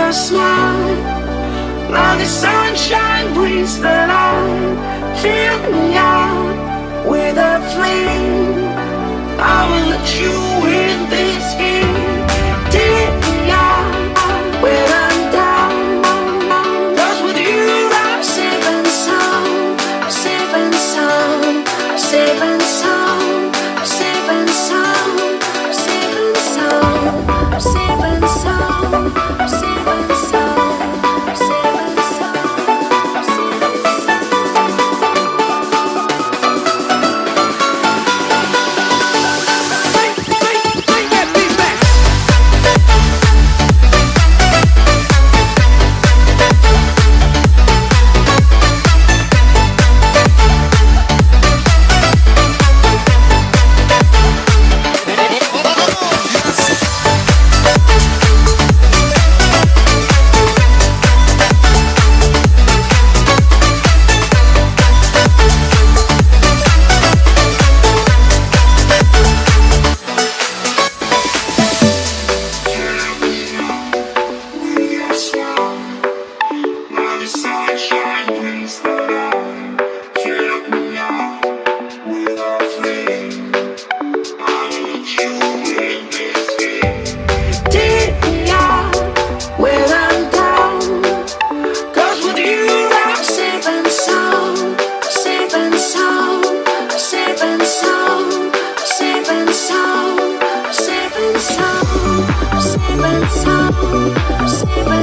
your smile. Now the sunshine Receiving sound,